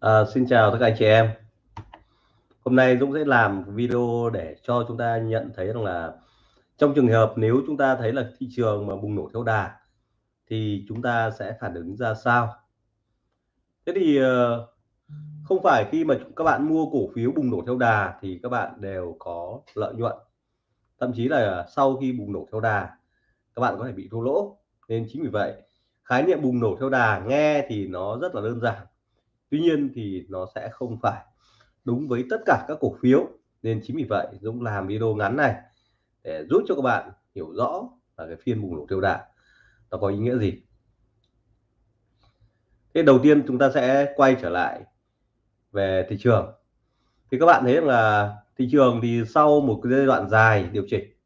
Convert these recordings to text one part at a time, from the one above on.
À, xin chào tất cả anh chị em. Hôm nay Dũng sẽ làm video để cho chúng ta nhận thấy rằng là trong trường hợp nếu chúng ta thấy là thị trường mà bùng nổ theo đà thì chúng ta sẽ phản ứng ra sao. Thế thì ờ, không phải khi mà các bạn mua cổ phiếu bùng nổ theo đà thì các bạn đều có lợi nhuận. Thậm chí là sau khi bùng nổ theo đà các bạn có thể bị thua lỗ. Nên chính vì vậy khái niệm bùng nổ theo đà nghe thì nó rất là đơn giản tuy nhiên thì nó sẽ không phải đúng với tất cả các cổ phiếu. Nên chính vì vậy Dũng làm video ngắn này để giúp cho các bạn hiểu rõ là cái phiên bùng nổ tiêu đà nó có ý nghĩa gì. Thế đầu tiên chúng ta sẽ quay trở lại về thị trường. Thì các bạn thấy là thị trường thì sau một cái giai đoạn dài điều chỉnh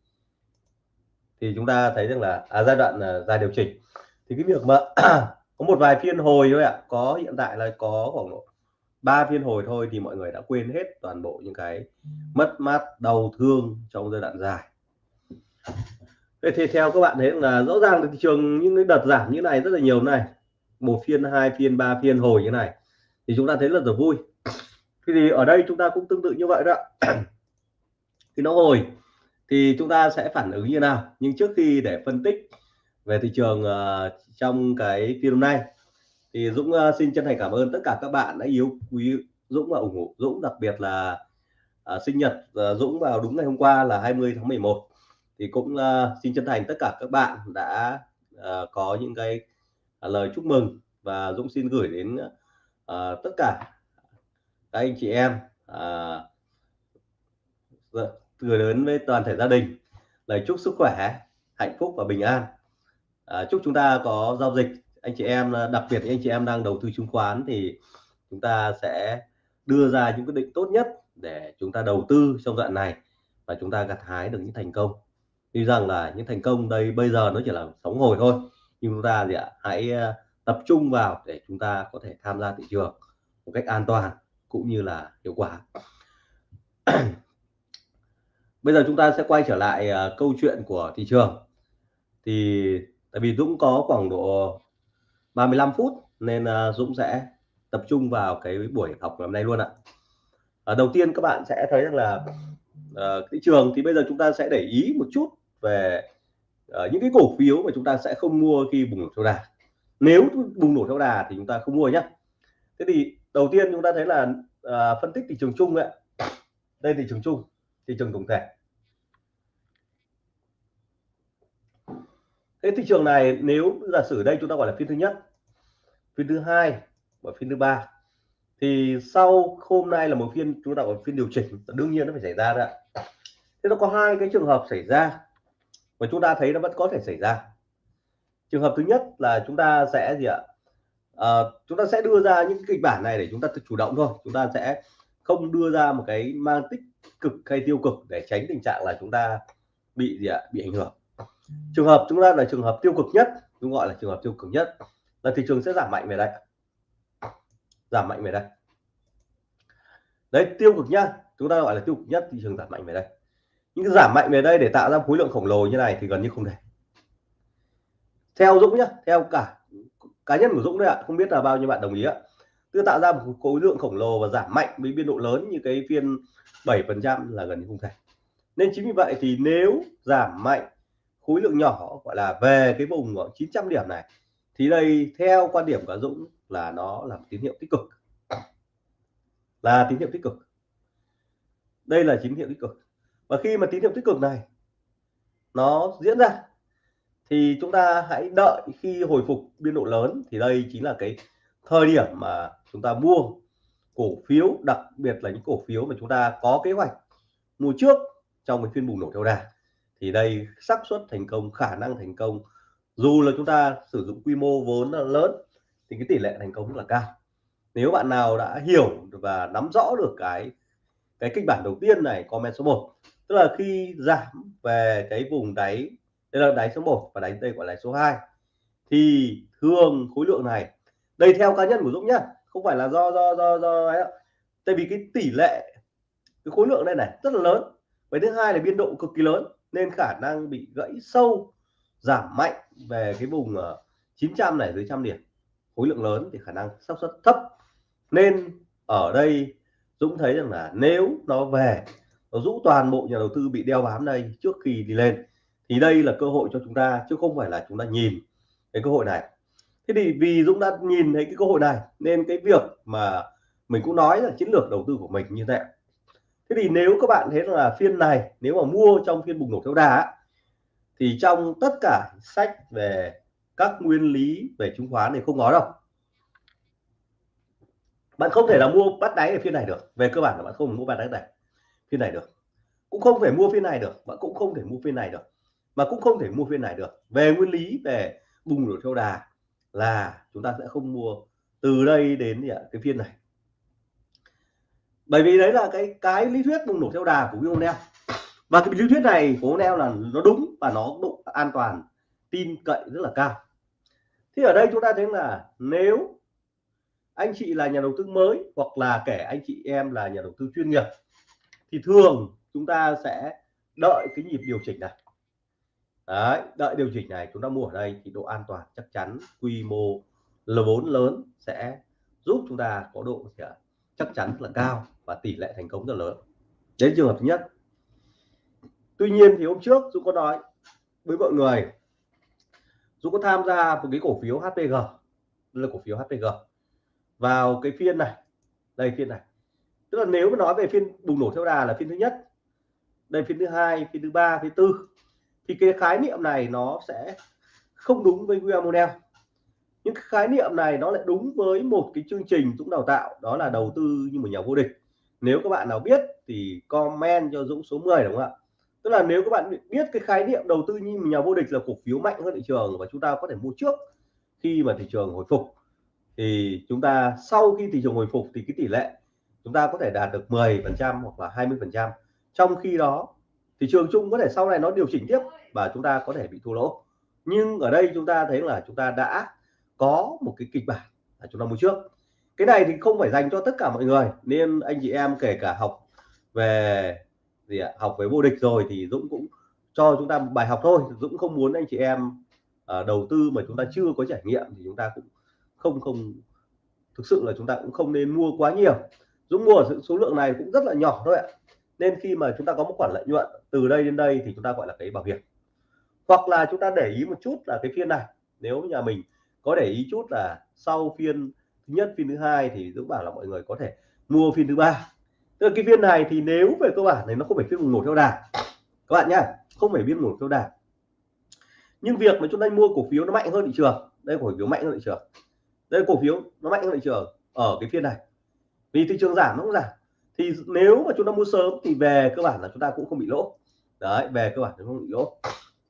thì chúng ta thấy rằng là à, giai đoạn là dài điều chỉnh thì cái việc mà có một vài phiên hồi thôi ạ. Có, hiện tại là có khoảng độ ba phiên hồi thôi thì mọi người đã quên hết toàn bộ những cái mất mát, đau thương trong giai đoạn dài. Vậy thì theo các bạn thấy là rõ ràng thị trường những cái đợt giảm như này rất là nhiều này. Một phiên, hai phiên, ba phiên hồi như này thì chúng ta thấy là rất vui. Thì ở đây chúng ta cũng tương tự như vậy đó. Khi nó hồi thì chúng ta sẽ phản ứng như nào? Nhưng trước khi để phân tích về thị trường uh, trong cái video này thì Dũng uh, xin chân thành cảm ơn tất cả các bạn đã yêu quý Dũng và ủng hộ Dũng đặc biệt là uh, sinh nhật uh, Dũng vào đúng ngày hôm qua là 20 tháng 11 thì cũng uh, xin chân thành tất cả các bạn đã uh, có những cái uh, lời chúc mừng và Dũng xin gửi đến uh, tất cả các anh chị em uh, gửi đến với toàn thể gia đình lời chúc sức khỏe hạnh phúc và bình an à, chúc chúng ta có giao dịch. Anh chị em đặc biệt anh chị em đang đầu tư chứng khoán thì chúng ta sẽ đưa ra những quyết định tốt nhất để chúng ta đầu tư trong đoạn này và chúng ta gặt hái được những thành công. Tuy rằng là những thành công đây bây giờ nó chỉ là sóng hồi thôi nhưng chúng ta gì ạ hãy ờ, tập trung vào để chúng ta có thể tham gia thị trường một cách an toàn cũng như là hiệu quả. Bây giờ chúng ta sẽ quay trở lại uh, câu chuyện của thị trường. Thì tại vì Dũng có khoảng độ 35 phút nên ờ, Dũng sẽ tập trung vào cái buổi học ngày hôm nay luôn ạ. À, đầu tiên các bạn sẽ thấy rằng là uh, thị trường thì bây giờ chúng ta sẽ để ý một chút về uh, những cái cổ phiếu mà chúng ta sẽ không mua khi bùng nổ theo đà. Nếu bùng nổ theo đà thì chúng ta không mua nhé thế thì đầu tiên chúng ta thấy là uh, phân tích thị trường chung ạ. Đây thị trường chung thị trường tổng thể. Cái thị trường này nếu giả sử đây chúng ta gọi là phiên thứ nhất phiên thứ hai và phiên thứ ba thì sau hôm nay là một phiên chúng ta gọi phiên điều chỉnh đương nhiên nó phải xảy ra đấy thế nó có hai cái trường hợp xảy ra và chúng ta thấy nó vẫn có thể xảy ra. Trường hợp thứ nhất là chúng ta sẽ gì ạ? À, chúng ta sẽ đưa ra những kịch bản này để chúng ta chủ động thôi. Chúng ta sẽ không đưa ra một cái mang tích cực hay tiêu cực để tránh tình trạng là chúng ta bị gì ạ? Bị ảnh hưởng trường hợp chúng ta là trường hợp tiêu cực nhất, chúng gọi là trường hợp tiêu cực nhất, là thị trường sẽ giảm mạnh về đây. Giảm mạnh về đây. Đấy, tiêu cực nhá, chúng ta gọi là tiêu cực nhất, thị trường giảm mạnh về đây. Những cái giảm mạnh về đây để tạo ra khối lượng khổng lồ như này thì gần như không thể. Theo Dũng nhá, theo cả, cá nhân của Dũng đấy ạ, không biết là bao nhiêu bạn đồng ý ạ. Tự tạo ra một khối lượng khổng lồ và giảm mạnh với biên độ lớn như cái phiên 7% là gần như không thể. Nên chính vì vậy thì nếu giảm mạnh khối lượng nhỏ, gọi là, về cái vùng 900 điểm này. Thì đây, theo quan điểm của Dũng là nó là một tín hiệu tích cực. Là tín hiệu tích cực. Đây là tín hiệu tích cực. Và khi mà tín hiệu tích cực này nó diễn ra, thì chúng ta hãy đợi khi hồi phục biên độ lớn. Thì đây chính là cái thời điểm mà chúng ta mua cổ phiếu, đặc biệt là những cổ phiếu mà chúng ta có kế hoạch mua trước trong cái phiên bùng nổ theo đà thì đây, xác suất thành công, khả năng thành công. Dù là chúng ta sử dụng quy mô vốn là lớn, thì cái tỷ lệ thành công rất là cao. Nếu bạn nào đã hiểu và nắm rõ được cái cái kịch bản đầu tiên này, comment số 1 tức là khi giảm về cái vùng đáy, đây là đáy số 1 và đáy đây gọi là số 2 thì thường khối lượng này. Đây theo cá nhân của Dũng nhá, không phải là do do do do ấy tại vì cái tỷ lệ, cái khối lượng đây này rất là lớn. Và thứ hai là biên độ cực kỳ lớn nên khả năng bị gãy sâu, giảm mạnh về cái vùng ờ, 900 này dưới trăm điểm. Khối lượng lớn thì khả năng xác suất thấp. Nên ở đây Dũng thấy rằng là nếu nó về, nó rũ toàn bộ nhà đầu tư bị đeo bám đây trước khi đi lên, thì đây là cơ hội cho chúng ta, chứ không phải là chúng ta nhìn cái cơ hội này. Thế thì vì Dũng đã nhìn thấy cái cơ hội này, nên cái việc mà mình cũng nói là chiến lược đầu tư của mình như thế thế thì nếu các bạn thấy là phiên này, nếu mà mua trong phiên bùng nổ theo đà thì trong tất cả sách về các nguyên lý về chứng khoán thì không nói đâu. Bạn không thể là mua bắt đáy ở phiên này được. Về cơ bản là bạn không mua bắt đáy này, phiên này được. Cũng không thể mua phiên này được. Bạn cũng không thể mua phiên này được. Mà cũng không thể mua phiên này được. Về nguyên lý, về bùng nổ theo đà là chúng ta sẽ không mua từ đây đến cái phiên này bởi vì đấy là cái cái lý thuyết bùng nổ theo đà của Vionel và cái lý thuyết này của Vionel là nó đúng và nó độ an toàn tin cậy rất là cao. Thì ở đây chúng ta thấy là nếu anh chị là nhà đầu tư mới hoặc là kể anh chị em là nhà đầu tư chuyên nghiệp thì thường chúng ta sẽ đợi cái nhịp điều chỉnh này. Đấy, đợi điều chỉnh này chúng ta mua ở đây thì độ an toàn chắc chắn quy mô L4 lớn sẽ giúp chúng ta có độ chắc chắn là cao và tỷ lệ thành công rất lớn. Đến trường hợp thứ nhất. Tuy nhiên thì hôm trước Dũng có nói với mọi người, Dũng có tham gia một cái cổ phiếu HPG là cổ phiếu HPG vào cái phiên này, đây phiên này. Tức là nếu mà nói về phiên bùng nổ theo đà là phiên thứ nhất, đây phiên thứ hai, phiên thứ ba, phiên thứ tư, thì cái khái niệm này nó sẽ không đúng với William Monell những cái khái niệm này nó lại đúng với một cái chương trình Dũng đào tạo, đó là đầu tư như một nhà vô địch. Nếu các bạn nào biết thì comment cho Dũng số 10 đúng không ạ? Tức là nếu các bạn biết cái khái niệm đầu tư như một nhà vô địch là cổ phiếu mạnh hơn thị trường và chúng ta có thể mua trước khi mà thị trường hồi phục, thì chúng ta sau khi thị trường hồi phục thì cái tỷ lệ chúng ta có thể đạt được 10 phần trăm hoặc là 20 phần trăm. Trong khi đó, thị trường chung có thể sau này nó điều chỉnh tiếp và chúng ta có thể bị thua lỗ. Nhưng ở đây chúng ta thấy là chúng ta đã có một cái kịch bản là chúng ta mua trước. Cái này thì không phải dành cho tất cả mọi người nên anh chị em kể cả học về gì ạ học về vô địch rồi thì Dũng cũng cho chúng ta một bài học thôi. Dũng không muốn anh chị em uh, đầu tư mà chúng ta chưa có trải nghiệm thì chúng ta cũng không không thực sự là chúng ta cũng không nên mua quá nhiều. Dũng mua ở số lượng này cũng rất là nhỏ thôi ạ. Nên khi mà chúng ta có một khoản lợi nhuận từ đây đến đây thì chúng ta gọi là cái bảo hiểm. Hoặc là chúng ta để ý một chút là cái phiên này. Nếu nhà mình có để ý chút là sau phiên thứ nhất, phiên thứ hai thì Dũng bảo là mọi người có thể mua phiên thứ ba. Tức là cái phiên này thì nếu về cơ bản này nó không phải phiên bùng nổ theo đà các bạn nhá, không phải phiên nổ theo đà nhưng việc mà chúng ta mua cổ phiếu nó mạnh hơn thị trường. Đây cổ phiếu mạnh hơn thị trường. Đây cổ phiếu nó mạnh hơn thị trường ở cái phiên này. Vì thị trường giảm nó cũng giảm. Thì nếu mà chúng ta mua sớm thì về cơ bản là chúng ta cũng không bị lỗ. Đấy, về cơ bản nó không bị lỗ.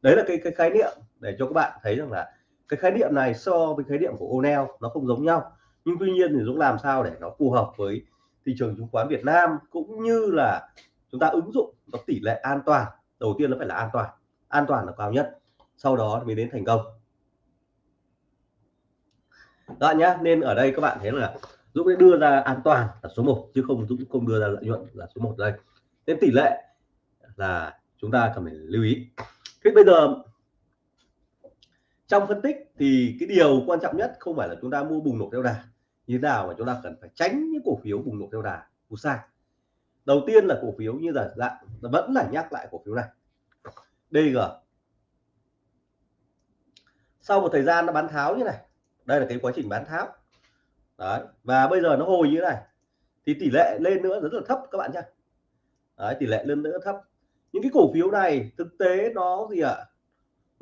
Đấy là cái cái khái niệm để cho các bạn thấy rằng là cái khái niệm này so với khái niệm của O'Neil nó không giống nhau. Nhưng tuy nhiên thì Dũng làm sao để nó phù hợp với thị trường chứng khoán Việt Nam cũng như là chúng ta ứng dụng nó tỷ lệ an toàn. Đầu tiên nó phải là an toàn. An toàn là cao nhất. Sau đó mới đến thành công. Đó nhá, nên ở đây các bạn thấy là Dũng sẽ đưa ra an toàn là số 1 chứ không Dũng không đưa ra lợi nhuận là số 1 đây. Nên tỷ lệ là chúng ta cần phải lưu ý. Thế bây giờ trong phân tích thì cái điều quan trọng nhất không phải là chúng ta mua bùng nổ theo đà, như thế nào mà chúng ta cần phải tránh những cổ phiếu bùng nổ theo đà của sai. Đầu tiên là cổ phiếu như là dạng vẫn là nhắc lại cổ phiếu này. DG sau một thời gian nó bán tháo như này, đây là cái quá trình bán tháo. Đấy, và bây giờ nó hồi như thế này, thì tỷ lệ lên nữa rất là thấp các bạn nhé tỷ lệ lên nữa thấp. Những cái cổ phiếu này thực tế nó gì ạ? à?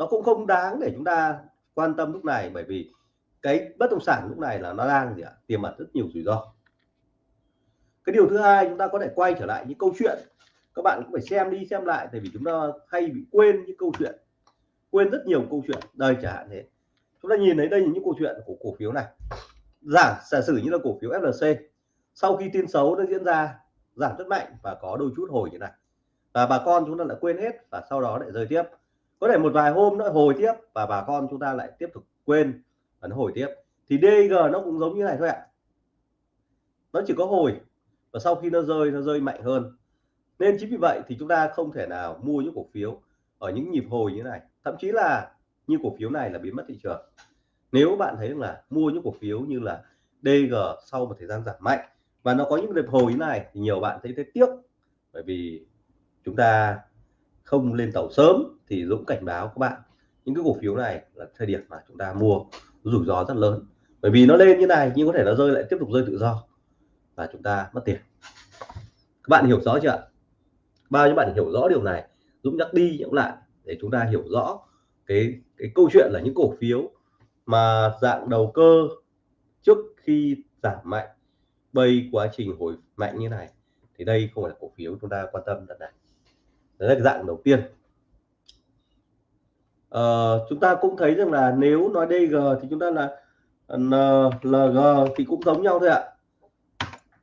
Nó cũng không đáng để chúng ta quan tâm lúc này, bởi vì cái bất động sản lúc này là nó đang gì ạ? Tiềm ẩn rất nhiều rủi ro. Cái điều thứ hai, chúng ta có thể quay trở lại những câu chuyện. Các bạn cũng phải xem đi, xem lại, tại vì chúng ta hay bị quên những câu chuyện. Quên rất nhiều câu chuyện đây chẳng hạn thế. Chúng ta nhìn thấy đây là những câu chuyện của cổ phiếu này. Giảm giả sử như là cổ phiếu FLC sau khi tin xấu nó diễn ra, giảm rất mạnh và có đôi chút hồi như này. Và bà con chúng ta lại quên hết và sau đó lại rơi tiếp có thể một vài hôm nữa hồi tiếp và bà con chúng ta lại tiếp tục quên và nó hồi tiếp. Thì DG nó cũng giống như này thôi ạ. Nó chỉ có hồi và sau khi nó rơi nó rơi mạnh hơn. Nên chính vì vậy thì chúng ta không thể nào mua những cổ phiếu ở những nhịp hồi như này. Thậm chí là như cổ phiếu này là biến mất thị trường. Nếu bạn thấy là mua những cổ phiếu như là DG sau một thời gian giảm mạnh và nó có những đợt hồi như này thì nhiều bạn thấy thấy tiếc. Bởi vì chúng ta không lên tàu sớm thì Dũng cảnh báo các bạn, những cái cổ phiếu này là thời điểm mà chúng ta mua rủi ro rất lớn. Bởi vì nó lên như này nhưng có thể nó rơi lại tiếp tục rơi tự do và chúng ta mất tiền. Các bạn hiểu rõ chưa bao nhiêu bạn hiểu rõ điều này? Dũng nhắc đi nhắc lại để chúng ta hiểu rõ cái cái câu chuyện là những cổ phiếu mà dạng đầu cơ trước khi giảm mạnh bây quá trình hồi mạnh như này thì đây không phải là cổ phiếu chúng ta quan tâm lần này là dạng đầu tiên. À, chúng ta cũng thấy rằng là nếu nói DG thì chúng ta là LG thì cũng giống nhau thôi ạ.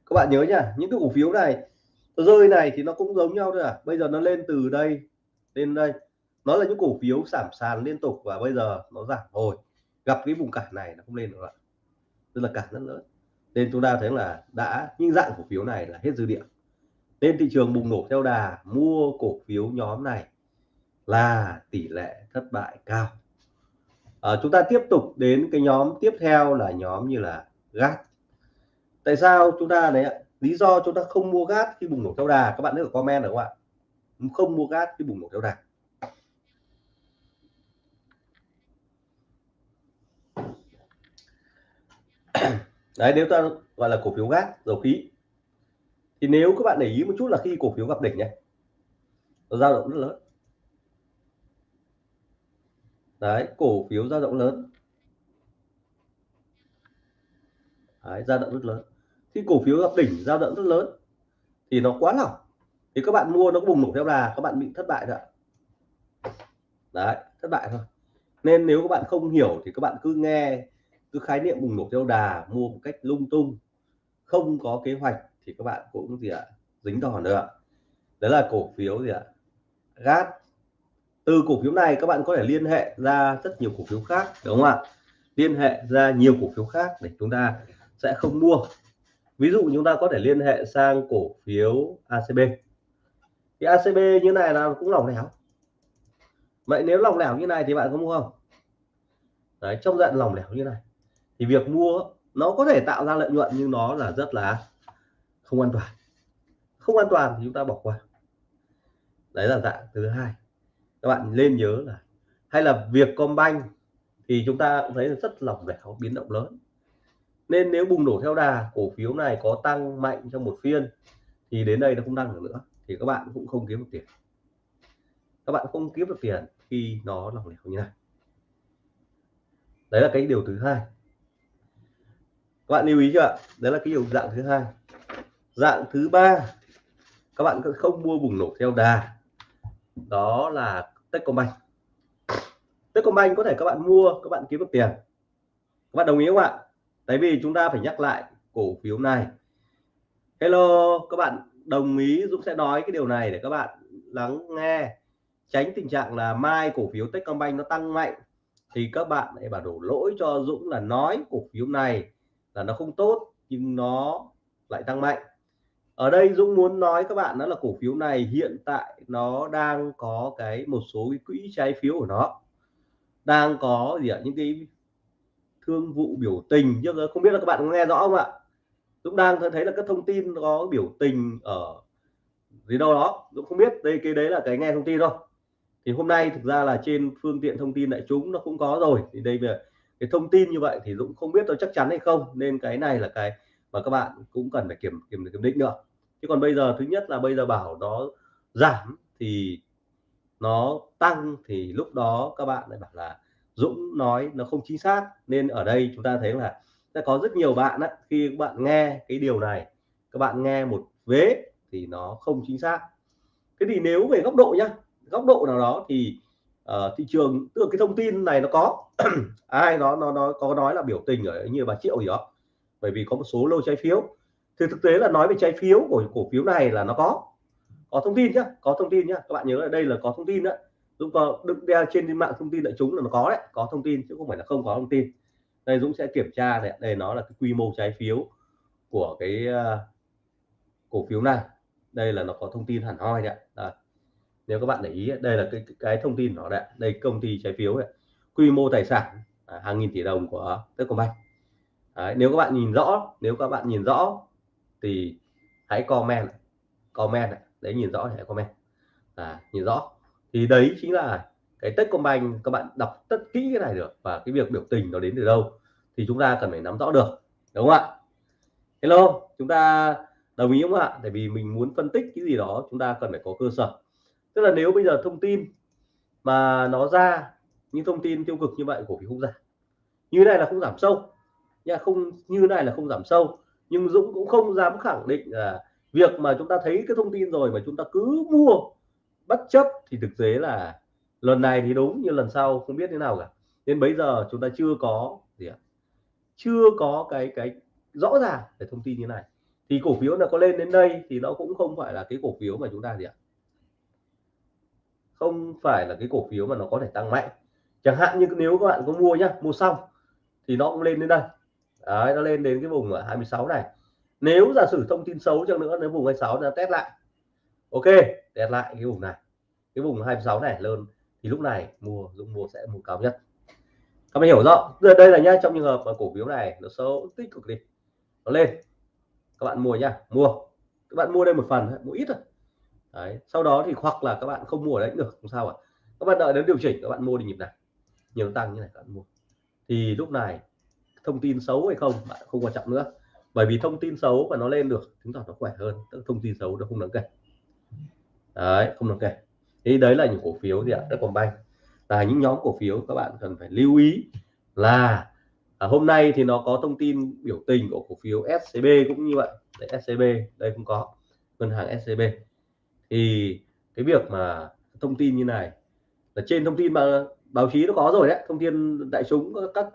Các bạn nhớ nhá những cái cổ phiếu này rơi này thì nó cũng giống nhau thôi à bây giờ nó lên từ đây lên đây. Nó là những cổ phiếu giảm sàn liên tục và bây giờ nó giảm hồi gặp cái vùng cản này nó không lên được ạ. Tức là cản rất lớn. Nên chúng ta thấy là đã những dạng cổ phiếu này là hết dư địa nên thị trường bùng nổ theo đà mua cổ phiếu nhóm này là tỷ lệ thất bại cao. À, chúng ta tiếp tục đến cái nhóm tiếp theo là nhóm như là gas tại sao chúng ta đấy ạ? Lý do chúng ta không mua gas khi bùng nổ theo đà các bạn nhớ comment được không ạ? Không mua gas khi bùng nổ theo đà. Đấy nếu ta gọi là cổ phiếu gas dầu khí thì nếu các bạn để ý một chút là khi cổ phiếu gặp đỉnh nhé, nó dao động rất lớn. Đấy, cổ phiếu dao động lớn. Đấy, dao động rất lớn. Khi cổ phiếu gặp đỉnh, dao động rất lớn, thì nó quá lỏng. Thì các bạn mua nó bùng nổ theo đà, các bạn bị thất bại rồi đấy, thất bại thôi. Nên nếu các bạn không hiểu thì các bạn cứ nghe, cứ khái niệm bùng nổ theo đà, mua một cách lung tung, không có kế hoạch thì các bạn cũng gì ạ, dính đòn nữa đấy là cổ phiếu gì ạ? Gas từ cổ phiếu này các bạn có thể liên hệ ra rất nhiều cổ phiếu khác, đúng không ạ? Liên hệ ra nhiều cổ phiếu khác để chúng ta sẽ không mua. Ví dụ chúng ta có thể liên hệ sang cổ phiếu ACB thì ACB như này là cũng lỏng lẻo. Vậy nếu lỏng lẻo như này thì bạn có mua không? Đấy trong dạng lỏng lẻo như này. Thì việc mua nó có thể tạo ra lợi nhuận nhưng nó là rất là không an toàn. Không an toàn thì chúng ta bỏ qua. Đấy là dạng thứ hai. Các bạn nên nhớ là hay là việc Combank thì chúng ta cũng thấy rất lỏng lẻo, biến động lớn. Nên nếu bùng nổ theo đà, cổ phiếu này có tăng mạnh trong một phiên thì đến đây nó không tăng được nữa, thì các bạn cũng không kiếm được tiền. Các bạn không kiếm được tiền khi nó lỏng lẻo như này. Đấy là cái điều thứ hai. Các bạn lưu ý chưa ạ? Đấy là cái điều dạng thứ hai dạng thứ ba, các bạn không mua bùng nổ theo đà. Đó là Techcombank. Techcombank có thể các bạn mua, các bạn kiếm được tiền. Các bạn đồng ý không ạ? Tại vì chúng ta phải nhắc lại cổ phiếu này Hello, các bạn đồng ý Dũng sẽ nói cái điều này để các bạn lắng nghe, tránh tình trạng là mai cổ phiếu Techcombank nó tăng mạnh thì các bạn lại bảo đổ lỗi cho Dũng là nói cổ phiếu này là nó không tốt nhưng nó lại tăng mạnh ở đây Dũng muốn nói các bạn đó là cổ phiếu này hiện tại nó đang có cái một số cái quỹ trái phiếu của nó. Đang có gì ạ? Những cái thương vụ biểu tình. Chứ không biết là các bạn có nghe rõ không ạ? Dũng đang thấy là các thông tin có biểu tình ở gì đâu đó. Dũng không biết đây, cái đấy là cái nghe thông tin thôi. Thì hôm nay thực ra là trên phương tiện thông tin đại chúng nó cũng có rồi. Thì đây về cái thông tin như vậy thì Dũng không biết nó chắc chắn hay không. Nên cái này là cái mà các bạn cũng cần phải kiểm kiểm kiểm định nữa chứ còn bây giờ thứ nhất là bây giờ bảo nó giảm thì nó tăng thì lúc đó các bạn lại bảo là Dũng nói nó không chính xác. Nên ở đây chúng ta thấy là sẽ có rất nhiều bạn á, khi các bạn nghe cái điều này các bạn nghe một vế thì nó không chính xác. Thế thì nếu về góc độ nhá góc độ nào đó thì uh, thị trường tức là cái thông tin này nó có ai đó nó nó có nói là biểu tình ở như bà triệu gì đó bởi vì có một số lô trái phiếu. Thì thực tế là nói về trái phiếu của cổ phiếu này là nó có. Có thông tin nhá có thông tin nhá. Các bạn nhớ là đây là có thông tin đó. Dũng có đựng đeo trên mạng thông tin đại chúng là nó có đấy có thông tin chứ không phải là không có thông tin. Đây Dũng sẽ kiểm tra này đây nó là cái quy mô trái phiếu của cái uh, cổ phiếu này. Đây là nó có thông tin hẳn hoi đấy, à, nếu các bạn để ý đây là cái cái thông tin nó đấy. Đây công ty trái phiếu này. Quy mô tài sản à, hàng nghìn tỷ đồng của Techcombank đấy, nếu các bạn nhìn rõ nếu các bạn nhìn rõ thì hãy comment comment đấy nhìn rõ hãy comment. À, nhìn rõ. Thì đấy chính là cái Techcombank các bạn đọc tất kỹ cái này được và cái việc biểu tình nó đến từ đâu thì chúng ta cần phải nắm rõ được đúng không ạ? Hello chúng ta đồng ý không ạ? Tại vì mình muốn phân tích cái gì đó chúng ta cần phải có cơ sở. Tức là nếu bây giờ thông tin mà nó ra những thông tin tiêu cực như vậy của phiếu không giảm như này là không giảm sâu nha không, như này là không giảm sâu, nhưng Dũng cũng không dám khẳng định là việc mà chúng ta thấy cái thông tin rồi mà chúng ta cứ mua bất chấp thì thực tế là lần này thì đúng như lần sau không biết thế nào cả. Nên bây giờ chúng ta chưa có gì ạ? Chưa có cái cái rõ ràng về thông tin như này. Thì cổ phiếu là có lên đến đây thì nó cũng không phải là cái cổ phiếu mà chúng ta gì ạ? Không phải là cái cổ phiếu mà nó có thể tăng mạnh. Chẳng hạn như nếu các bạn có mua nhá, mua xong thì nó cũng lên đến đây. Đấy, nó lên đến cái vùng ở 26 này. Nếu giả sử thông tin xấu cho nữa nếu vùng 26 nó test lại. Ok test lại cái vùng này. Cái vùng 26 này lên thì lúc này mua Dũng mua sẽ mua cao nhất. Các bạn hiểu rõ. Giờ đây là nhá trong trường hợp mà cổ phiếu này nó xấu tích cực đi. Nó lên. Các bạn mua nhá mua. Các bạn mua đây một phần mua ít thôi. Đấy sau đó thì hoặc là các bạn không mua ở đấy được không sao ạ. Các bạn đợi đến điều chỉnh các bạn mua đi nhịp này. Nhiều tăng như này các bạn mua. Thì lúc này thông tin xấu hay không bạn không quan trọng nữa. Bởi vì thông tin xấu mà nó lên được chứng tỏ nó khỏe hơn tức thông tin xấu nó không đáng kể. Đấy không đáng kể. Thì đấy là những cổ phiếu gì ạ? Đất còn banh. Là những nhóm cổ phiếu các bạn cần phải lưu ý là à, hôm nay thì nó có thông tin biểu tình của cổ phiếu SCB cũng như vậy. Đấy, SCB đây cũng có. Ngân hàng SCB thì cái việc mà thông tin như này là trên thông tin mà báo chí nó có rồi đấy thông tin đại chúng các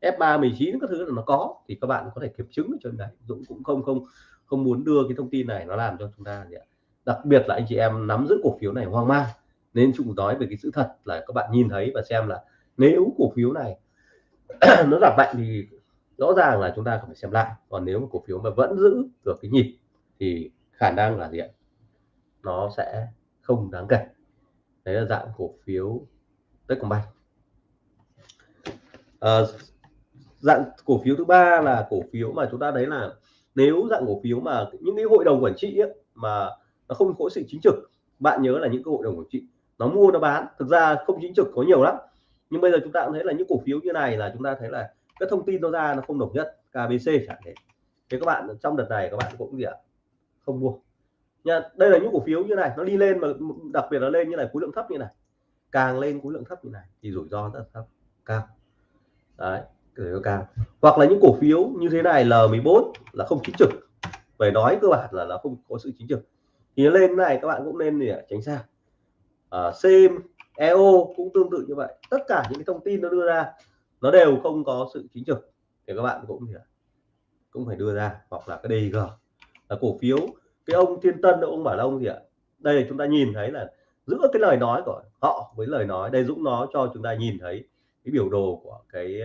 F3 19 các thứ là nó có thì các bạn có thể kiểm chứng cho trên Dũng cũng không không không muốn đưa cái thông tin này nó làm cho chúng ta gì ạ? Đặc biệt là anh chị em nắm giữ cổ phiếu này hoang mang. Nên chúng nói về cái sự thật là các bạn nhìn thấy và xem là nếu cổ phiếu này nó giảm mạnh thì rõ ràng là chúng ta phải xem lại. Còn nếu mà cổ phiếu mà vẫn giữ được cái nhịp thì khả năng là gì ạ? Nó sẽ không đáng kể. Đấy là dạng cổ phiếu Techcombank à, ờ, dạng cổ phiếu thứ ba là cổ phiếu mà chúng ta đấy là nếu dạng cổ phiếu mà những cái hội đồng quản trị ấy, mà nó không có sự chính trực bạn nhớ là những cái hội đồng quản trị nó mua nó bán. Thực ra không chính trực có nhiều lắm. Nhưng bây giờ chúng ta cũng thấy là những cổ phiếu như này là chúng ta thấy là cái thông tin nó ra nó không đồng nhất KBC chẳng thế thế các bạn trong đợt này các bạn cũng gì ạ? Không mua. Nha đây là những cổ phiếu như này nó đi lên mà đặc biệt là lên như này khối lượng thấp như này. Càng lên khối lượng thấp như này thì rủi ro rất thấp cao. Đấy rủi cao hoặc là những cổ phiếu như thế này L14 là không chính trực. Phải nói cơ bản là nó không có sự chính trực. Thì lên này các bạn cũng nên để tránh xa. À, CM EO cũng tương tự như vậy. Tất cả những cái thông tin nó đưa ra nó đều không có sự chính trực. Thì các bạn cũng cũng phải đưa ra. Hoặc là cái DG là cổ phiếu cái ông Thiên Tân ông bảo ông gì ạ? Đây là chúng ta nhìn thấy là giữa cái lời nói của họ với lời nói đây Dũng nó cho chúng ta nhìn thấy cái biểu đồ của cái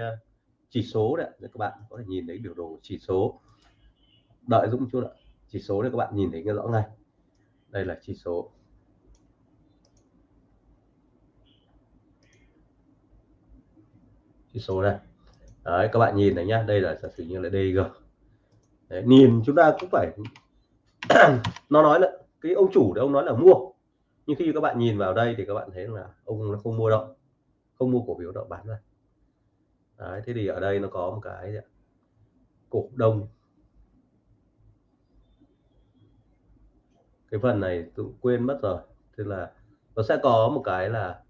chỉ số đấy các bạn có thể nhìn thấy biểu đồ chỉ số. Đợi Dũng chút ạ chỉ số đấy các bạn nhìn thấy cái rõ ngay. Đây là chỉ số. Chỉ số này đấy các bạn nhìn này nhá đây là giả sử như là DG đấy, nhìn chúng ta cũng phải nó nói là cái ông chủ đấy ông nói là mua. Nhưng khi các bạn nhìn vào đây thì các bạn thấy là ông nó không mua đâu không mua cổ phiếu đâu bán ra đấy, thế thì ở đây nó có một cái gì cổ đông. Cái phần này tôi quên mất rồi tức là nó sẽ có một cái là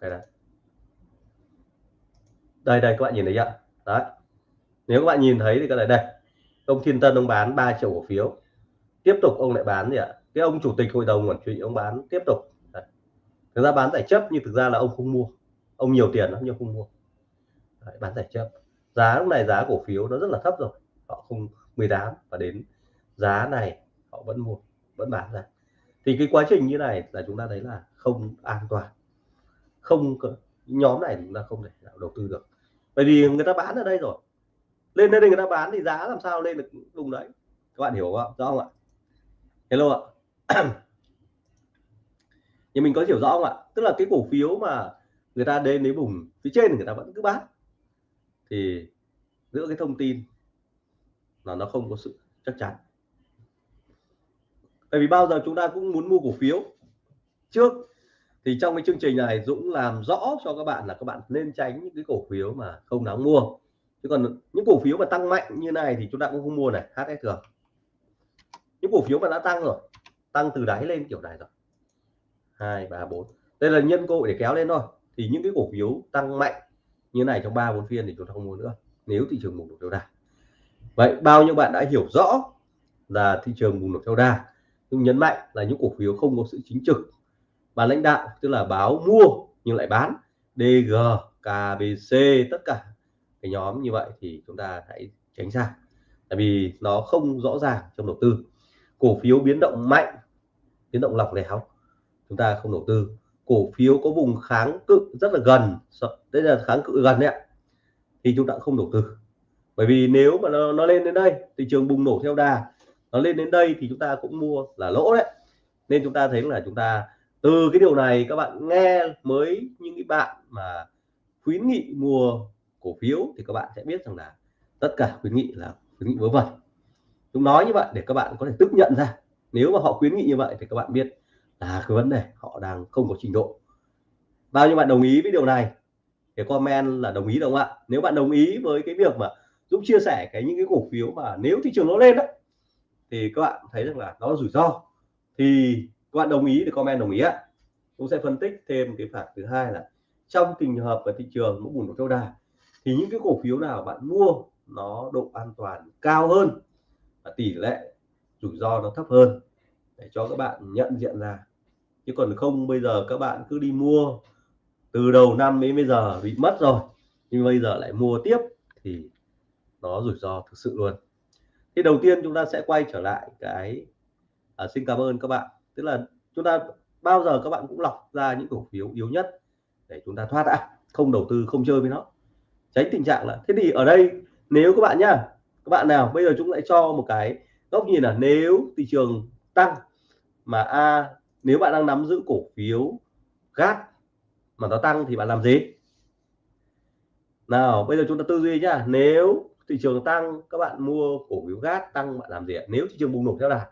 cái này đây đây các bạn nhìn thấy ạ đấy. Nếu các bạn nhìn thấy thì cái này đây ông Thiên Tân ông bán 3 triệu cổ phiếu. Tiếp tục ông lại bán gì ạ? Cái ông chủ tịch hội đồng quản trị ông bán tiếp tục. Đấy. thực ra bán giải chấp nhưng thực ra là ông không mua ông nhiều tiền lắm nhưng không mua. Đấy, bán giải chấp. Giá lúc này giá cổ phiếu nó rất là thấp rồi. Họ không 18 và đến giá này họ vẫn mua vẫn bán ra. Thì cái quá trình như này là chúng ta thấy là không an toàn. Không nhóm này chúng ta không thể nào đầu tư được. Bởi vì người ta bán ở đây rồi. Lên đây người ta bán thì giá làm sao lên được vùng đấy. Các bạn hiểu không rõ không ạ? Hello ạ. Nhưng mình có hiểu rõ không ạ? Tức là cái cổ phiếu mà người ta đến lấy bùng, phía trên người ta vẫn cứ bán. Thì giữa cái thông tin là nó không có sự chắc chắn. Bởi vì bao giờ chúng ta cũng muốn mua cổ phiếu. Trước thì trong cái chương trình này Dũng làm rõ cho các bạn là các bạn nên tránh những cái cổ phiếu mà không đáng mua. Chứ còn những cổ phiếu mà tăng mạnh như này thì chúng ta cũng không mua này HSG những cổ phiếu mà đã tăng rồi, tăng từ đáy lên kiểu này rồi. Hai, ba, bốn. Đây là nhân cơ hội để kéo lên thôi thì những cái cổ phiếu tăng mạnh như này trong ba, bốn phiên thì chúng ta không mua nữa. Nếu thị trường bùng nổ theo đà. Vậy bao nhiêu bạn đã hiểu rõ là thị trường bùng nổ theo đà? Nhưng nhấn mạnh là những cổ phiếu không có sự chính trực. Và lãnh đạo, tức là báo mua nhưng lại bán. DG KBC tất cả cái nhóm như vậy thì chúng ta hãy tránh xa. Tại vì nó không rõ ràng trong đầu tư. Cổ phiếu biến động mạnh, biến động lỏng lẻo chúng ta không đầu tư cổ phiếu có vùng kháng cự rất là gần đây là kháng cự gần đấy ạ thì chúng ta không đầu tư. Bởi vì nếu mà nó, nó lên đến đây thị trường bùng nổ theo đà nó lên đến đây thì chúng ta cũng mua là lỗ đấy. Nên chúng ta thấy là chúng ta từ cái điều này các bạn nghe mới những cái bạn mà khuyến nghị mua cổ phiếu thì các bạn sẽ biết rằng là tất cả khuyến nghị là khuyến nghị vớ vẩn. Chúng nói như vậy để các bạn có thể tức nhận ra. Nếu mà họ khuyến nghị như vậy thì các bạn biết là cái vấn đề, họ đang không có trình độ. Bao nhiêu bạn đồng ý với điều này? Thì comment là đồng ý đâu ạ? Nếu bạn đồng ý với cái việc mà Dũng chia sẻ cái những cái cổ phiếu mà nếu thị trường nó lên đó thì các bạn thấy rằng là nó rủi ro. Thì các bạn đồng ý thì comment đồng ý ạ. Dũng sẽ phân tích thêm cái phản thứ hai là trong tình hợp và thị trường nó bùng nổ theo đà, thì những cái cổ phiếu nào bạn mua nó độ an toàn cao hơn và tỷ lệ rủi ro nó thấp hơn? Để cho các bạn nhận diện ra chứ còn không bây giờ các bạn cứ đi mua. Từ đầu năm đến bây giờ bị mất rồi nhưng bây giờ lại mua tiếp thì nó rủi ro thực sự luôn. Thì đầu tiên chúng ta sẽ quay trở lại cái à, xin cảm ơn các bạn. Tức là chúng ta bao giờ các bạn cũng lọc ra những cổ phiếu yếu nhất để chúng ta thoát ra không đầu tư không chơi với nó. Tránh tình trạng là thế thì ở đây nếu các bạn nhá các bạn nào bây giờ chúng lại cho một cái góc nhìn là nếu thị trường tăng mà a nếu bạn đang nắm giữ cổ phiếu gas mà nó tăng thì bạn làm gì? Nào, bây giờ chúng ta tư duy nhá. Nếu thị trường tăng, các bạn mua cổ phiếu gas tăng, bạn làm gì ạ? Nếu thị trường bùng nổ theo đà.